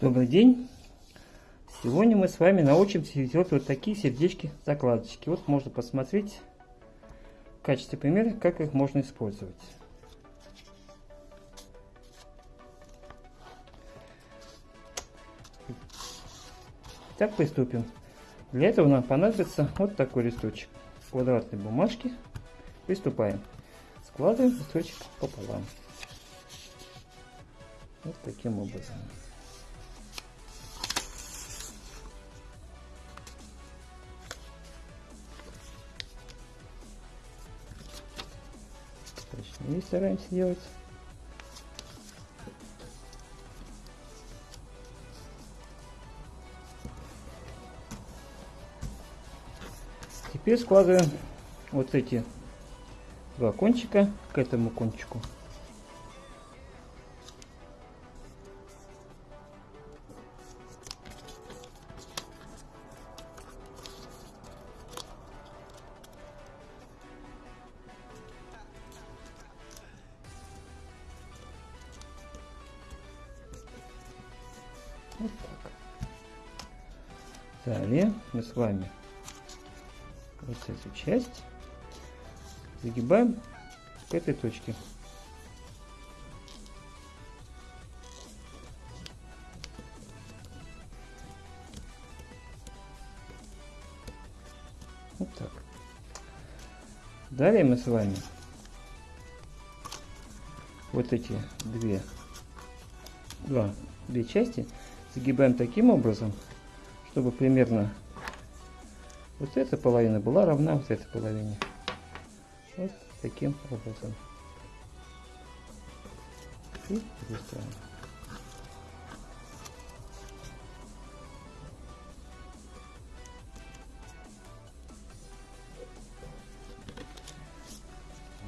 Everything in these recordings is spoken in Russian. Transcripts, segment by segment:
Добрый день! Сегодня мы с вами научимся делать вот такие сердечки-закладочки. Вот можно посмотреть в качестве примера, как их можно использовать. Так, приступим. Для этого нам понадобится вот такой листочек квадратной бумажки. Приступаем. Складываем листочек пополам. Вот таким образом. Точнее стараемся делать. Теперь складываем вот эти два кончика к этому кончику. Вот так. Далее мы с вами вот эту часть загибаем к этой точке. Вот так. Далее мы с вами вот эти две, два, две части загибаем таким образом, чтобы примерно вот эта половина была равна вот этой половине. Вот таким образом. И переставим.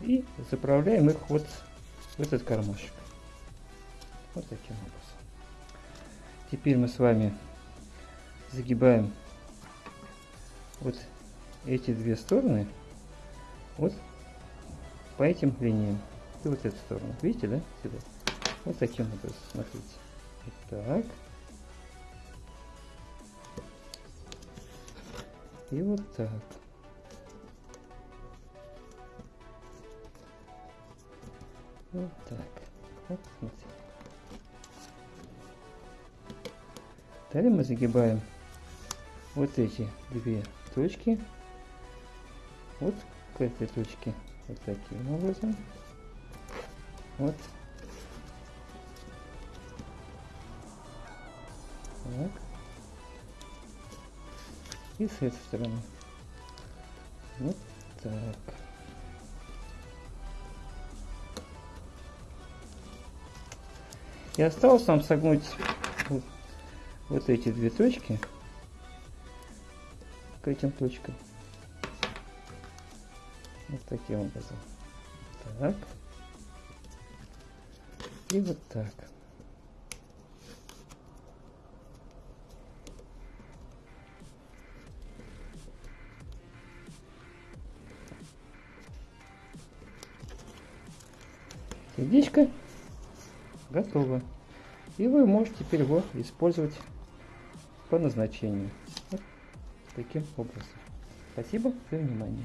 И заправляем их вот в этот кармашек. Вот таким образом. Теперь мы с вами загибаем вот эти две стороны вот по этим линиям. И вот эту сторону. Видите, да? Сюда. Вот таким образом. Смотрите. Вот так. И вот так. Вот так. Вот смотрите. Далее мы загибаем вот эти две точки. Вот к этой точке вот таким образом. Вот. Так. И с этой стороны. Вот так. И осталось нам согнуть вот, эти две точки к этим точкам. Вот таким образом. Так. И вот так. Сердечко готово. И вы можете теперь его использовать по назначению таким образом. Спасибо за внимание.